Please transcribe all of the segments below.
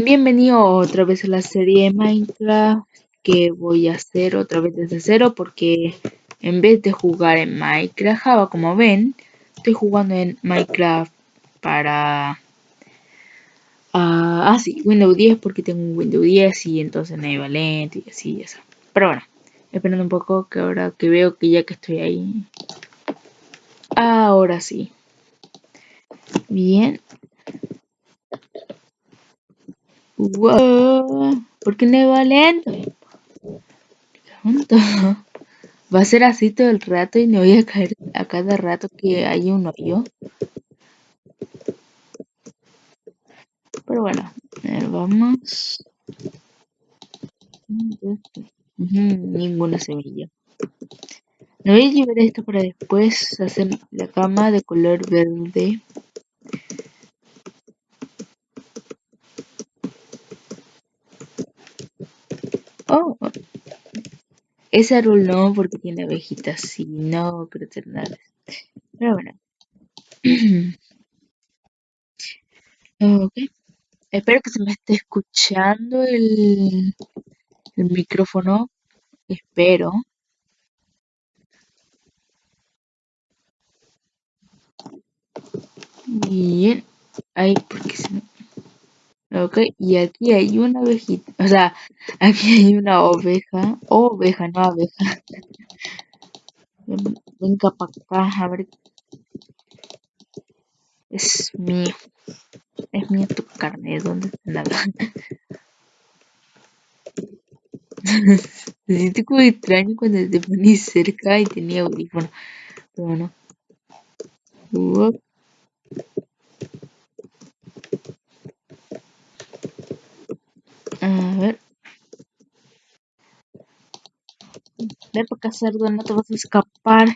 Bienvenido otra vez a la serie Minecraft que voy a hacer otra vez desde cero porque en vez de jugar en Minecraft Java como ven, estoy jugando en Minecraft para... ah, sí, Windows 10 porque tengo un Windows 10 y entonces no iba lento y así y eso. Pero bueno, esperando un poco que ahora que veo que ya que estoy ahí... Ahora sí. Bien, Wow, ¿por qué no va lento? Va a ser así todo el rato y me voy a caer a cada rato que hay un hoyo. Pero bueno, vamos. ninguna semilla. No voy a llevar esto para después hacer la cama de color verde. Oh, ese árbol no, porque tiene abejitas y no crecer nada. Pero bueno. ok. Espero que se me esté escuchando el, el micrófono. Espero. Bien. Ahí, porque se me... Ok, y aquí hay una ovejita, o sea, aquí hay una oveja, oveja, no abeja. Venga para acá, a ver. Es mío. Es mío tu carne, ¿dónde está nada? Se siente como extraño cuando te pones cerca y tenía audífono. Pero bueno. A ver. Ve para cerdo, no te vas a escapar.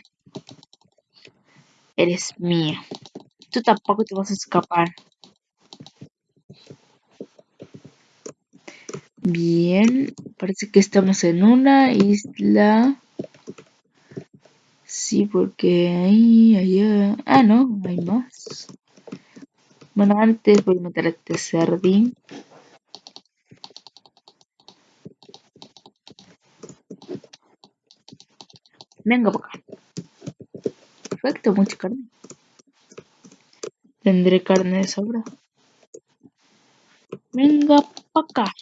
Eres mía. Tú tampoco te vas a escapar. Bien, parece que estamos en una isla. Sí, porque ahí, allá. Ah, no, hay más. Bueno, antes voy a meter a este cerdín. Venga para acá. Perfecto, mucha carne. Tendré carne de sobra. Venga para acá.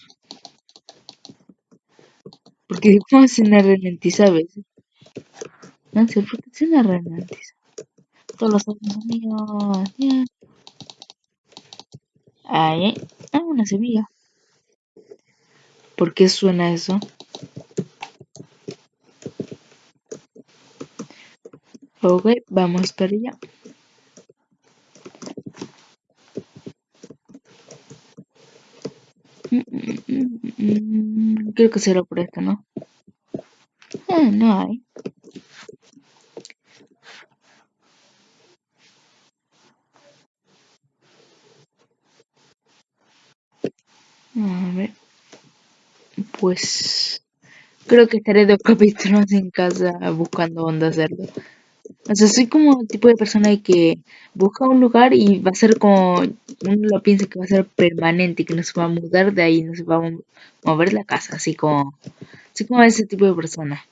Porque cómo se una ralentiza a veces. No sé por qué se una ralentiza. Todos los amigos. Ahí. Ah, una semilla. ¿Por qué suena eso? Ok, vamos para allá. Creo que será por esto, ¿no? Ah, no hay. A ver. Pues creo que estaré dos capítulos en casa buscando dónde hacerlo. O sea, soy como el tipo de persona que busca un lugar y va a ser como, uno lo piensa que va a ser permanente, que no se va a mudar de ahí, no se va a mover la casa, así como, así como ese tipo de persona.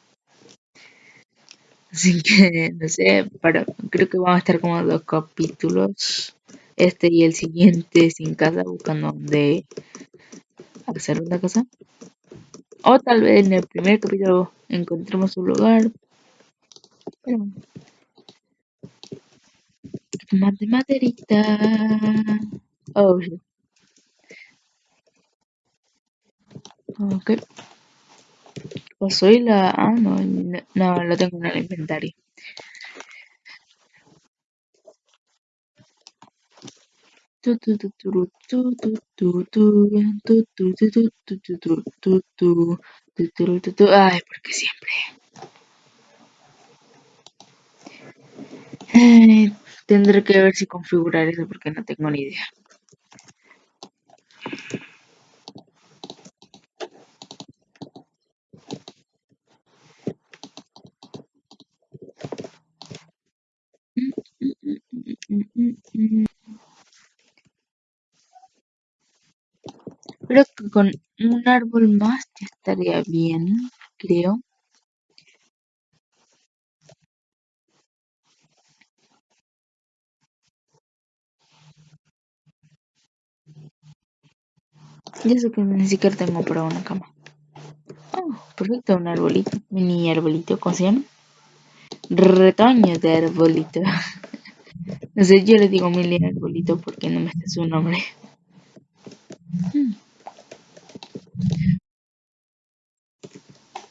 Así que, no sé, pero creo que vamos a estar como dos capítulos, este y el siguiente sin casa, buscando dónde hacer una casa. O tal vez en el primer capítulo encontremos un lugar. Pero más de maderita. Oh, sí. Ok. Pues soy la. Ah, no, no, lo tengo en el inventario. Ay, porque siempre. Tendré que ver si configurar eso porque no tengo ni idea. Creo que con un árbol más ya estaría bien, creo. Y eso que ni siquiera tengo para una cama. Oh, perfecto, un arbolito. Mini arbolito, ¿cómo se llama? Retoño de arbolito. no sé, yo le digo mini arbolito porque no me está su nombre.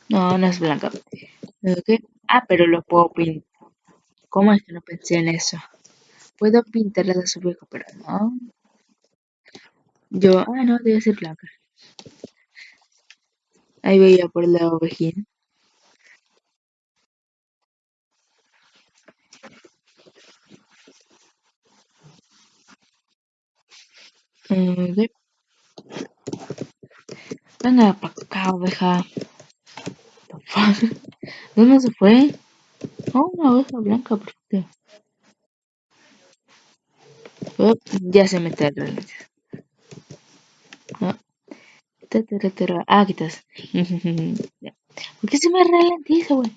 No, no es blanca. Ah, pero lo puedo pintar. ¿Cómo es que no pensé en eso? Puedo pintarla de su viejo, pero no. Yo, ah, no, debe ser blanca. Ahí veía por la ovejina. Okay. Venga para acá, oveja. ¿Dónde se fue? Oh, una oveja blanca, perfecto. Oh, ya se mete al reloj. Ah, aquí estás. ¿Por qué se me ralentiza, güey?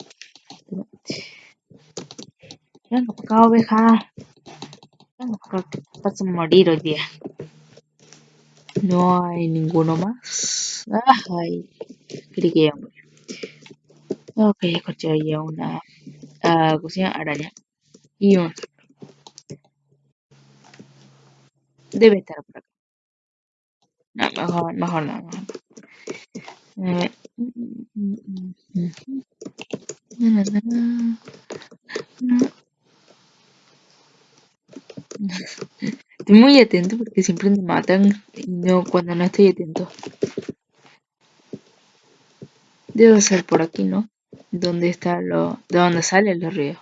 Venga acá, oveja. Venga acá, que vas a morir hoy día. No hay ninguno más. Ay, creí que ya murió. Ok, escuché ahí una uh, cocina araña. Y un. Debe estar por acá. No, mejor, mejor no. Mejor. Estoy muy atento porque siempre me matan no cuando no estoy atento. Debe ser por aquí, ¿no? ¿Dónde está lo. de dónde salen los ríos?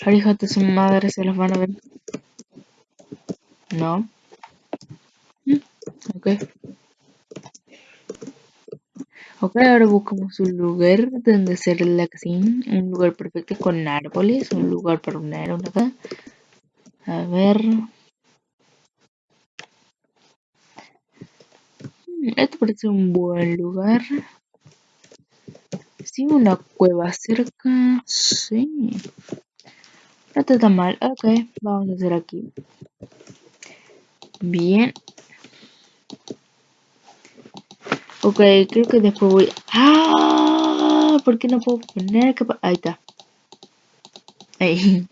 Ahora hijos de su madre se los van a ver. No. Ok. Ok, ahora buscamos un lugar donde hacer la casina. Un lugar perfecto con árboles. Un lugar para una una acá. A ver. Esto parece un buen lugar. Sí, una cueva cerca. Sí. No está tan mal. Ok, vamos a hacer aquí. Bien. Ok, creo que después voy... ¡Ah! ¿Por qué no puedo poner capa? Ahí está. Ahí.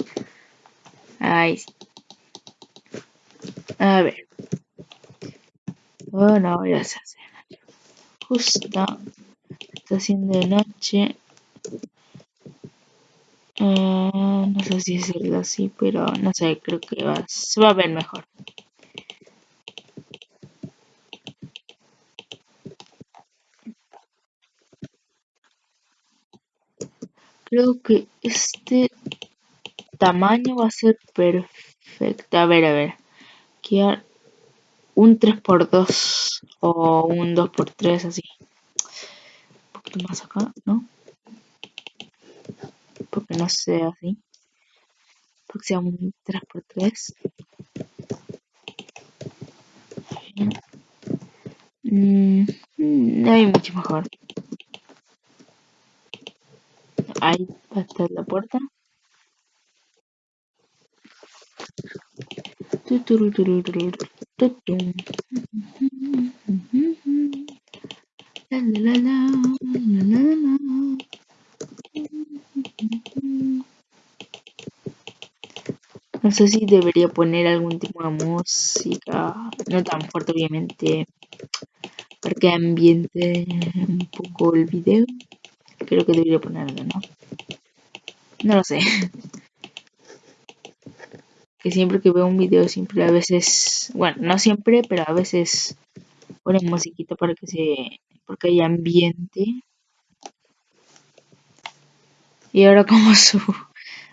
Ahí. A ver. Oh, no, ya se hace. Justo. Está haciendo noche. Uh, no sé si decirlo así, pero no sé, creo que va, se va a ver mejor. Creo que este tamaño va a ser perfecto. A ver, a ver. Quiero un 3x2 o un 2x3 así. Un poquito más acá, ¿no? Porque no sea así. Porque sea un 3x3. Mm, no hay mucho mejor. Ahí estar la puerta. La, la, la, no sé si debería poner algún tipo de música, no tan fuerte obviamente, para que ambiente un poco el video. Creo que debería ponerlo, ¿no? No lo sé. que siempre que veo un video siempre a veces, bueno, no siempre, pero a veces ponen musiquita para que se, porque hay ambiente. Y ahora como subo.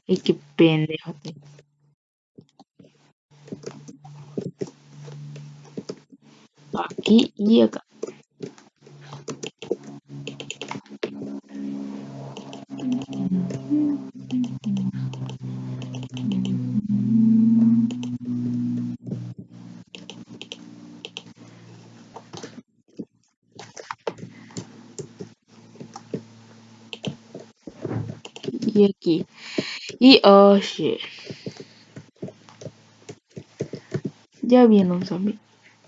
Ay, qué pendejo. Aquí y acá. Y aquí. Y oh. Ya viene un zombie.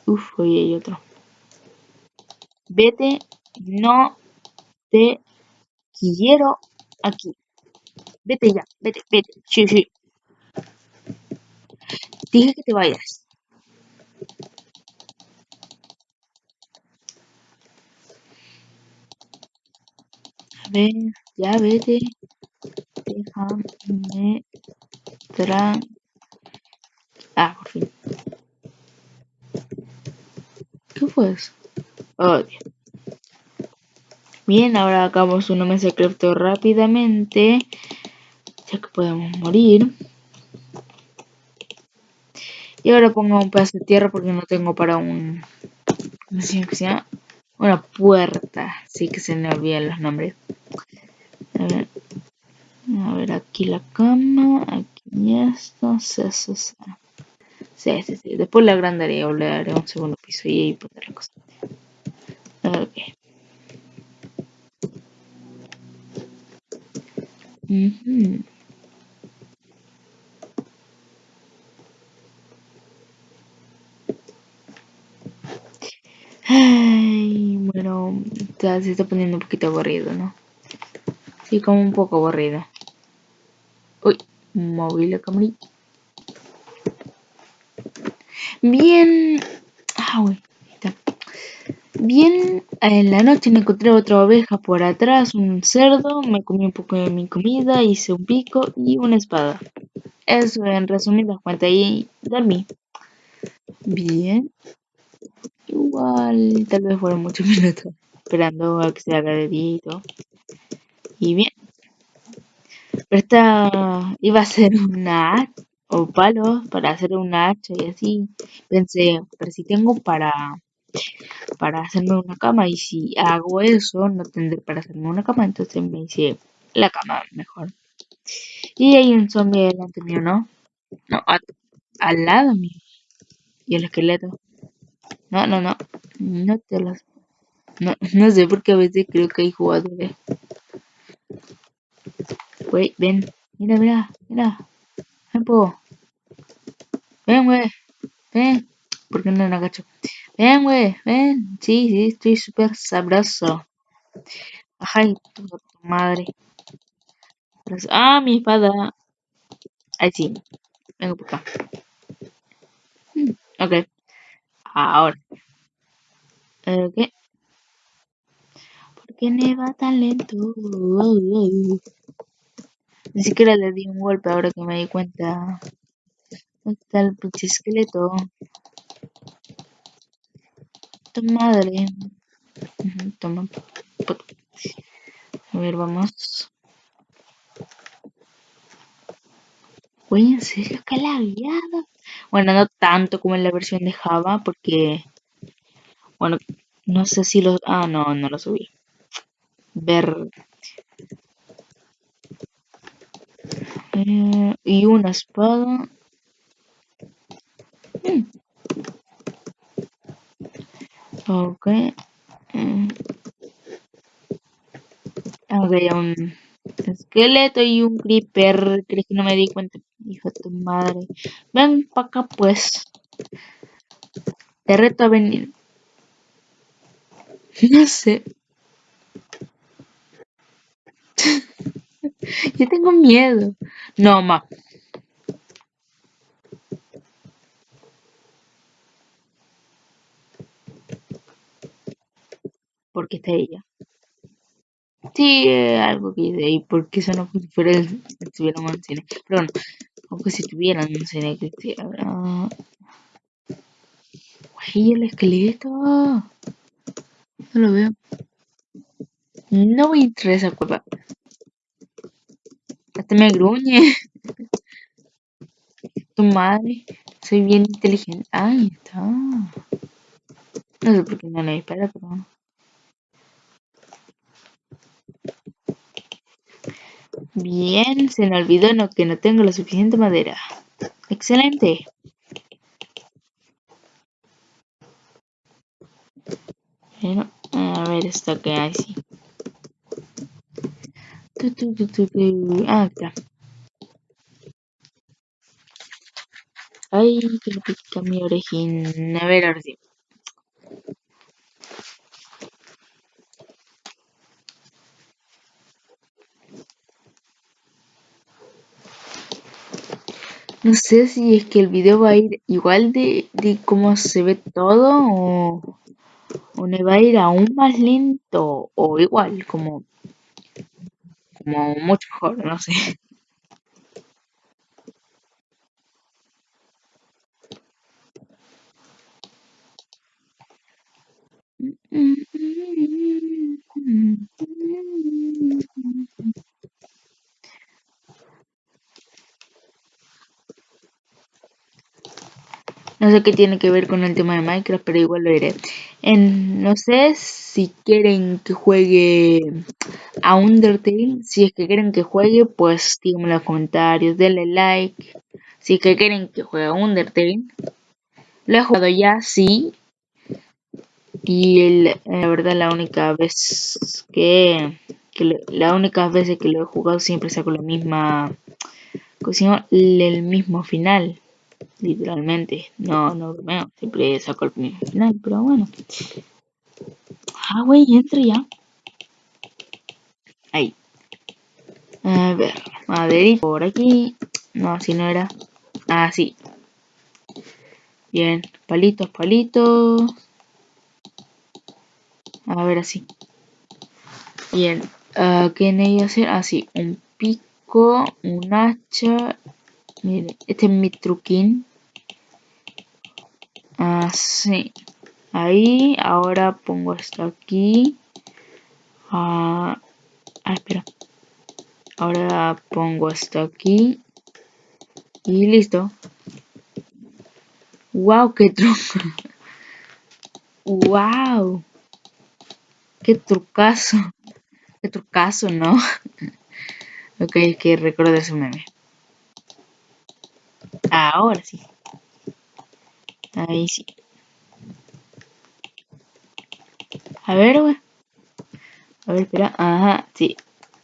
Uf, hoy hay otro. Vete, no te quiero aquí. Vete ya, vete, vete. Sí, sí. Dije que te vayas. A ver, ya vete. Déjame tra... Ah, por fin. ¿Qué fue eso? Oh. Bien, ahora hagamos una mesa de rápidamente. Ya que podemos morir. Y ahora pongo un pedazo de tierra porque no tengo para un... ¿Cómo se llama? Una puerta. Sí que se me olvidan los nombres. A ver. A ver, aquí la cama. Aquí esto. Sí, sí, sí. Sí, sí. Después la agrandaré o le haré un segundo piso y ahí pondré la cosa. Ok. Uh Ay, bueno, ya se está poniendo un poquito aburrido, ¿no? Sí, como un poco aburrido. Uy, móvil la cámara. Bien. Ah, uy. Bien, en la noche encontré otra oveja por atrás, un cerdo, me comí un poco de mi comida, hice un pico y una espada. Eso en resumidas cuentas y dormí. Bien. Igual, tal vez fueron muchos minutos esperando a que se haga de día y todo. Y bien. Esta iba a ser una o palos para hacer una hacha y así. Pensé, pero si tengo para para hacerme una cama y si hago eso no tendré para hacerme una cama, entonces me hice la cama mejor. Y hay un zombie delante mío, ¿no? No, al lado mío. Y el esqueleto. No, no, no. No te las... No, no sé porque a veces creo que hay jugadores. Güey, ven. Mira, mira, mira. Ven, po. Ven, güey. Ven. ¿Por qué no me agacho? Ven, güey. Ven. Sí, sí, estoy súper sabroso. Ay, tu, madre. Ah, mi espada. Ahí sí. Vengo por acá. Hmm, ok. Ahora. Ok. ¿Por qué me va tan lento? Ni siquiera le di un golpe ahora que me di cuenta. ¿Dónde está el pinche esqueleto? Tu madre. toma. A ver, vamos. Güey, ¿en serio que la guiado? Bueno, no tanto como en la versión de Java, porque... Bueno, no sé si los... Ah, no, no lo subí. Ver... Eh, y una espada. Mm. Ok. Mm. Ok, un esqueleto y un creeper. ¿Crees que no me di cuenta? Hijo de tu madre. Ven para acá, pues. Te reto a venir. No sé. Yo tengo miedo. No, ma. Porque está ella. Sí, eh, algo que hice ahí, porque eso no fue si estuviera un cine. Bueno, aunque si tuvieran un cine habrá. Güey, el esqueleto. No lo veo. No me interesa cueva. Hasta me gruñe. tu madre. Soy bien inteligente. Ahí está. No sé por qué no le dispara, pero bueno. Bien, se me olvidó no, que no tengo la suficiente madera. Excelente. Bueno, a ver esto que hay, sí. Ah, está. Ay, que le pica mi orejín. A ver, ahora sí. No sé si es que el video va a ir igual de, de cómo se ve todo o, o me va a ir aún más lento o igual, como, como mucho mejor, no sé. No sé qué tiene que ver con el tema de Minecraft, pero igual lo diré. En, no sé si quieren que juegue a Undertale. Si es que quieren que juegue, pues díganme en los comentarios, denle like. Si es que quieren que juegue a Undertale. Lo he jugado ya, sí. Y la verdad la única vez que, que la única vez que lo he jugado siempre saco la misma, el mismo final literalmente. No, no bromeo, siempre saco el primer final, pero bueno. Ah, güey, entra ya. Ahí. A ver, maderito por aquí. No, así no era. Ah, sí. Bien, palitos, palitos. A ver, así. Bien, uh, ¿qué necesito hacer? Así, ah, un pico, un hacha. Miren, este es mi truquín. Así. Ahí, ahora pongo esto aquí. Ah, ah, espera. Ahora pongo esto aquí. Y listo. ¡Wow! ¡Qué truco! ¡Wow! ¡Qué trucazo! ¡Qué trucazo, no! ok, que recuerdo ese meme. Ahora sí. Ahí sí. A ver, güey. A ver, espera. Ajá, sí.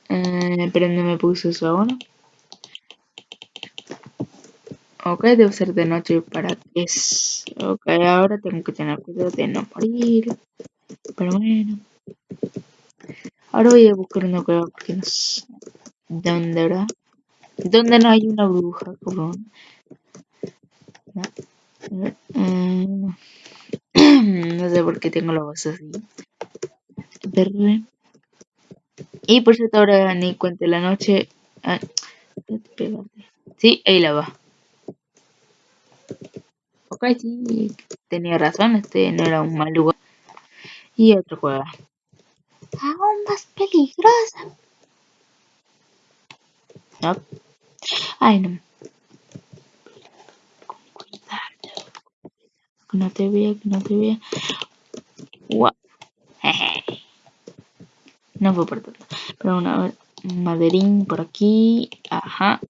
Eh, pero no me puso eso ahora. Ok, debe ser de noche para que es... Ok, ahora tengo que tener cuidado de no morir. Pero bueno. Ahora voy a buscar una cueva porque no sé... ¿Dónde, verdad? ¿Dónde no hay una bruja, cabrón? Mm. no sé por qué tengo la voz así. Y por cierto, ahora ni cuente la noche. Ah, sí, ahí la va. Ok, sí, tenía razón, este no era un mal lugar. Y otro juego. Aún más peligrosa. No. Ay, no. Con cuidado. Que no te vea, que no te vea. No fue por tanto. Pero una maderín por aquí. Ajá.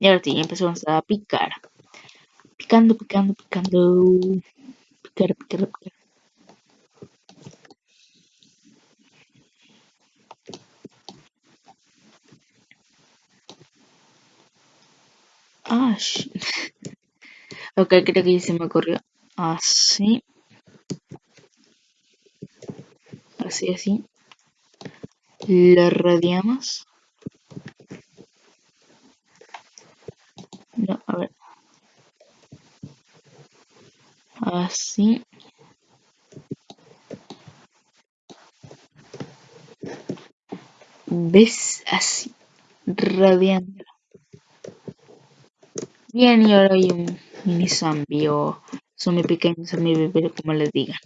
Y ahora sí, empezamos a picar. Picando, picando, picando. Picar, picar, picar. Ah, ok, creo que se me ocurrió. Así. Así, así. Lo radiamos. No, a ver. Así. ¿Ves? Así. Radiando. Bien, y ahora hay un mini zombie o zombie pequeño, zombie bebé, como les digan.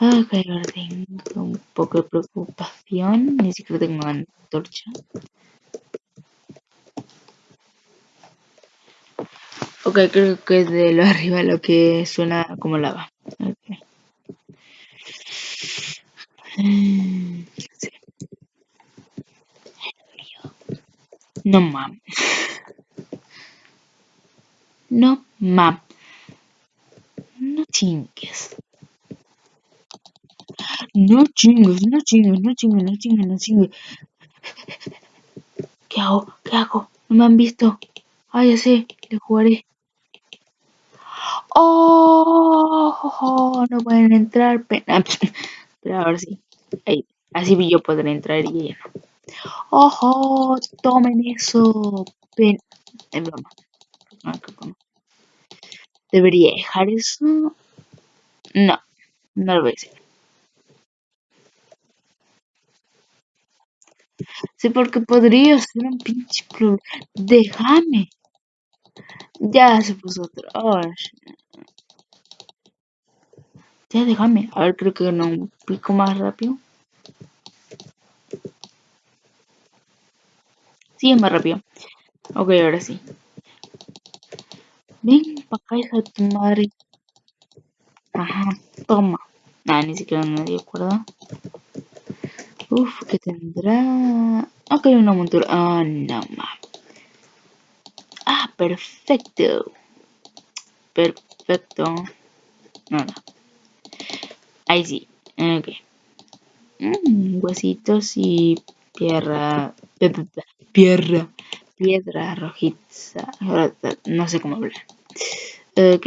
Ok, ahora tengo un poco de preocupación. Ni siquiera tengo antorcha. Ok, creo que es de lo arriba lo que suena como lava. Okay. Sí. No mames. No mames. No chingues. No chingues, no chingues, no chingues, no chingues, no chingues. ¿Qué hago? ¿Qué hago? No me han visto. Ah, ya sé, le jugaré. ¡Oh! No pueden entrar. Pena. Pero ahora sí. Ahí. Así yo podré entrar y ella no. ¡Ojo! Tomen eso. Pen. Es broma. ¿Debería dejar eso? No. No lo voy a hacer. Sí, porque podría ser un pinche problema. Déjame. Ya se puso otro. Oh, ya déjame. A ver, creo que no pico más rápido. Sí, es más rápido. Ok, ahora sí. Ven para acá, hija de tu madre. Ajá, toma. Nada, ni siquiera nadie acuerda. Uf, ¿qué tendrá? Ok, una montura. Ah, no, ma. Ah, perfecto. Perfecto. Nada. Ahí sí. Ok. Mm, huesitos y piedra. Piedra. Piedra rojiza. No sé cómo hablar. Ok.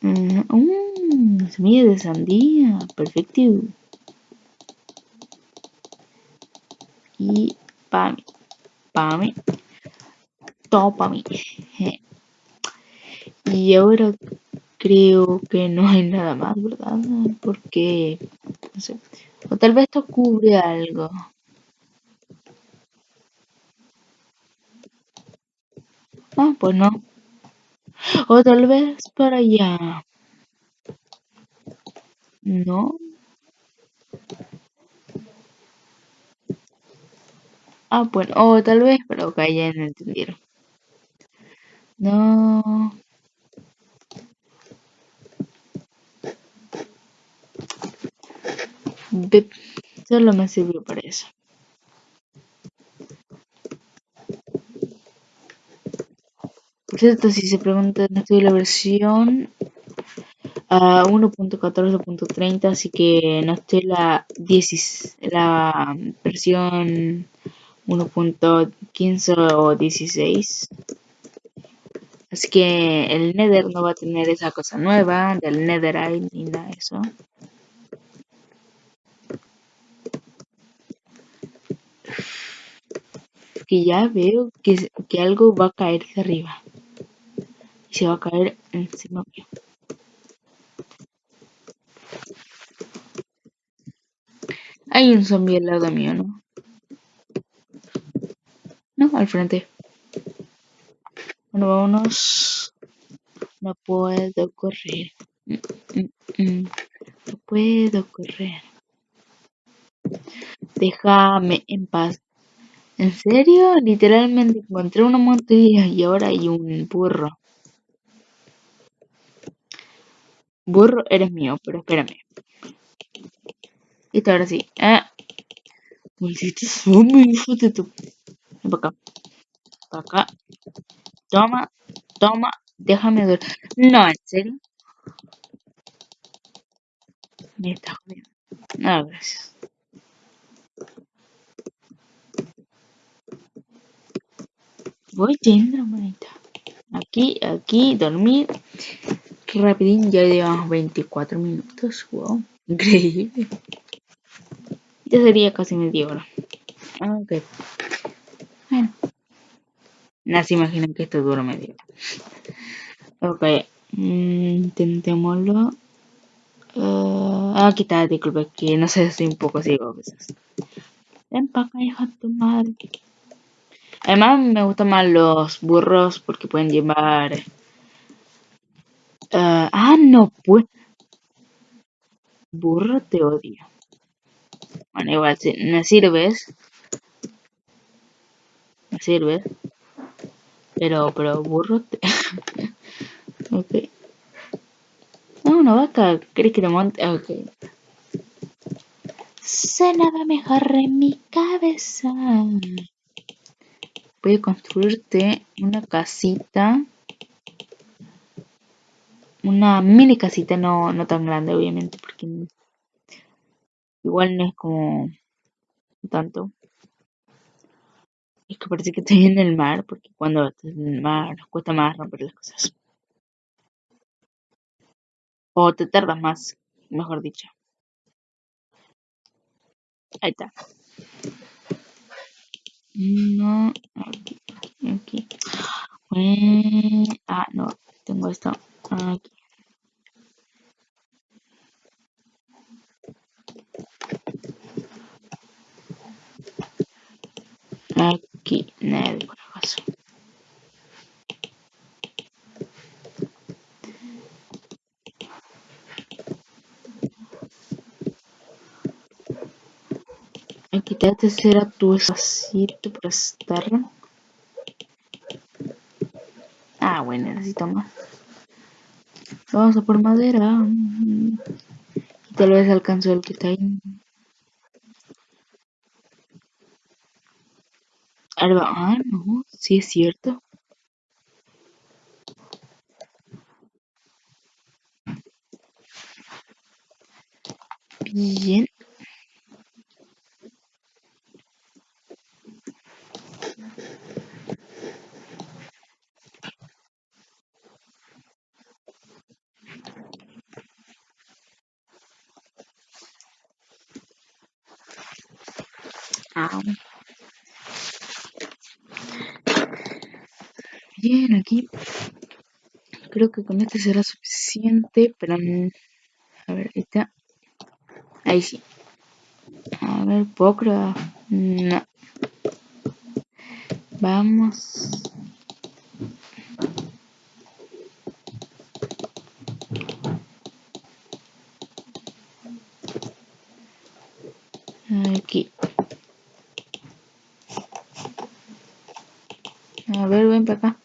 Mm, semilla de sandía. Perfecto. Y para mí. Para mí. Todo mí. Y ahora creo que no hay nada más, ¿verdad? Porque, no sé, o tal vez esto cubre algo. Ah, pues no. O tal vez para allá. No. Ah, bueno, o tal vez, pero que ya no entendieron. No. Solo me sirvió para eso. Por cierto, si se preguntan, estoy la versión a 1.14.30, así que no estoy la, 10, la versión 1.15 o 16. Así que el Nether no va a tener esa cosa nueva del Netherite ni nada de eso. Que ya veo que, que algo va a caer de arriba. Y se va a caer encima mío. Hay un zombie al lado mío, ¿no? No, al frente. Bueno, vámonos. No puedo correr. Mm, mm, mm. No puedo correr. Déjame en paz. ¿En serio? Literalmente encontré una montaña y ahora hay un burro. Burro, eres mío, pero espérame. Listo, ahora sí. Ah. Maldito zombie, hijo de tu... Ven para acá. Para acá. Toma, toma. Déjame ver. No, ¿en serio? Me está jodiendo. No, gracias. Voy yendo, manita. Aquí, aquí, dormir. Rapidín, ya llevamos 24 minutos. Wow, increíble. Ya sería casi media hora. Ok. Bueno. No se imaginan que esto dura media hora. Ok. Mm, intentémoslo. Uh, aquí está, disculpe, que no sé, estoy un poco ciego a veces. Ven para acá, hija de tu madre. Además, me gustan más los burros porque pueden llevar. Uh, ah, no, pues. Burro te odio. Bueno, igual, si me sirves. Me sirves. Pero, pero, burro te. ok. No, una vaca. ¿Crees que te monte? Ok. Se nada mejor en mi cabeza. Voy a construirte una casita. Una mini casita, no, no tan grande, obviamente, porque igual no es como tanto. Es que parece que estoy en el mar, porque cuando estás en el mar cuesta más romper las cosas. O te tardas más, mejor dicho. Ahí está. No, aquí, aquí. ah, no, tengo esto aquí. Aquí, de acaso. Aquí te será tu espacito para estar. Ah, bueno, necesito más. Vamos a por madera. Y tal vez alcanzo el que está ahí. Ah, no, sí es cierto. Bien. Ah. Bien, aquí creo que con este será suficiente para... A ver, está. Ahí sí. A ver, ¿puedo No. Vamos. Aquí. A ver, ven para acá.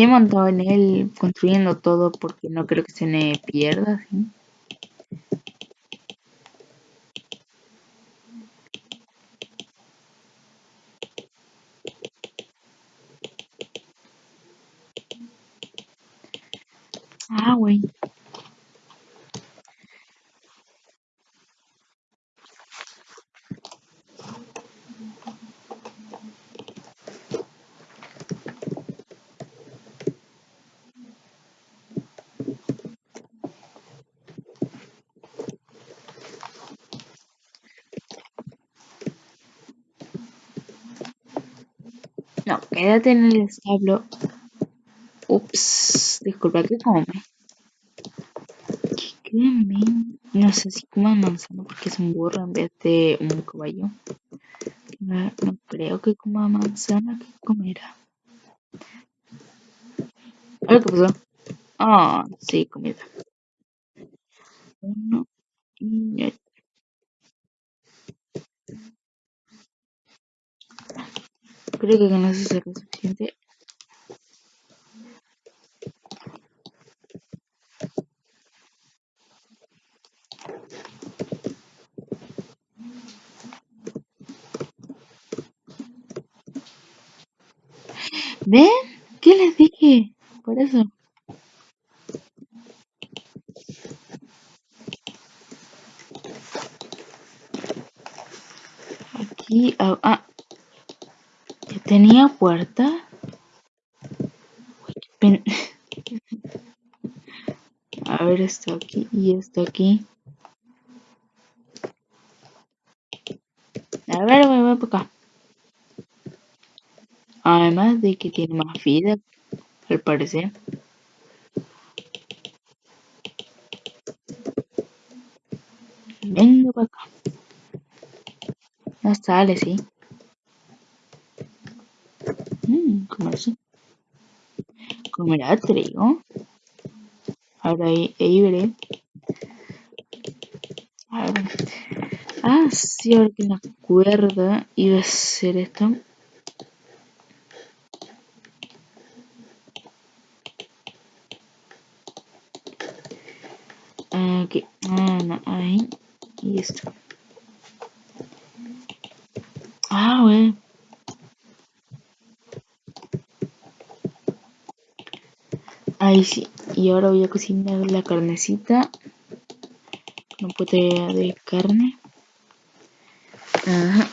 Estoy montado en él construyendo todo porque no creo que se me pierda. ¿sí? Ah, güey. No, quédate en el establo. Ups, disculpa que come. ¿Qué No sé si coma manzana porque es un burro en vez de un caballo. No, creo que coma manzana, ¿qué comerá? A ver qué pasó. Ah, sí, comida. Uno y Creo que con eso será suficiente. ¿Ven? ¿Qué les dije? Por eso. Aquí, ah, ah. Tenía puerta. A ver esto aquí y esto aquí. A ver, voy, voy por acá. Además de que tiene más vida, al parecer. Venga para acá. No sale, sí. Mmm, ¿cómo así? ¿Comerá trigo? Ahora. A ver. Ah, sí, ahora que me acuerdo, iba a ser esto. Aquí, ah, no, ahí y esto. Ah, bueno. Y ahora voy a cocinar la carnecita. No puede de carne. Ajá.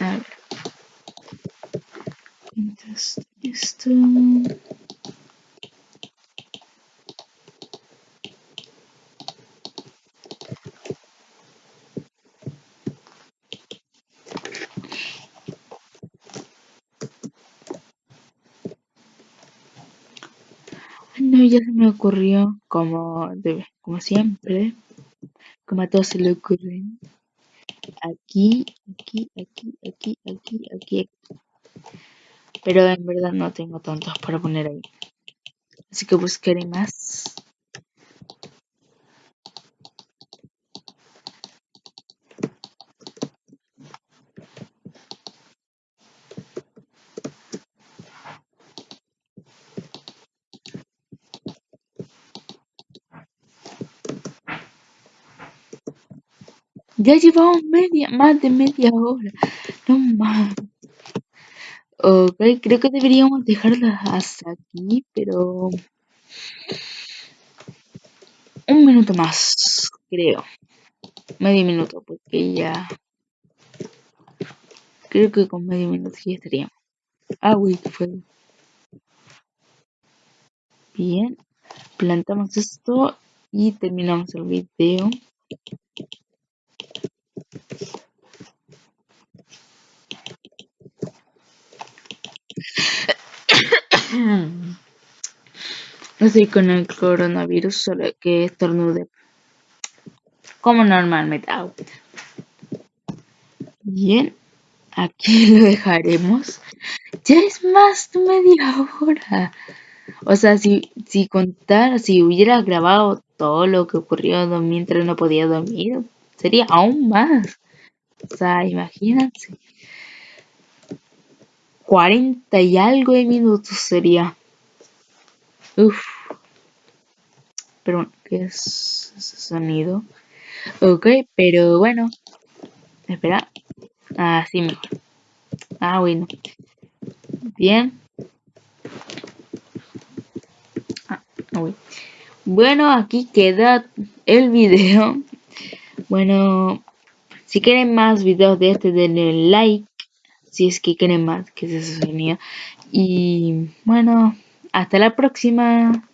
A ver. Entonces, esto. Ocurrió, como, como siempre, como a todos se le ocurren. Aquí, aquí, aquí, aquí, aquí, aquí. Pero en verdad no tengo tantos para poner ahí. Así que buscaré más. Ya llevamos media, más de media hora. No más. Ok, creo que deberíamos dejarla hasta aquí, pero... Un minuto más, creo. Medio minuto, porque ya... Creo que con medio minuto ya estaríamos. Ah, uy, fue. Bien. Plantamos esto y terminamos el video. Estoy con el coronavirus, solo que estornude. Como normalmente hago. Bien, aquí lo dejaremos. Ya es más de media hora. O sea, si, si contar, si hubiera grabado todo lo que ocurrió mientras no podía dormir, sería aún más. O sea, imagínense. 40 y algo de minutos sería. Uf. Pero, ¿qué es ese sonido? Ok, pero bueno. Espera. Así mejor. Ah, bueno. Bien. Ah, bueno, aquí queda el video. Bueno, si quieren más videos de este, denle like. Si es que quieren más que se sonido. Y bueno, hasta la próxima.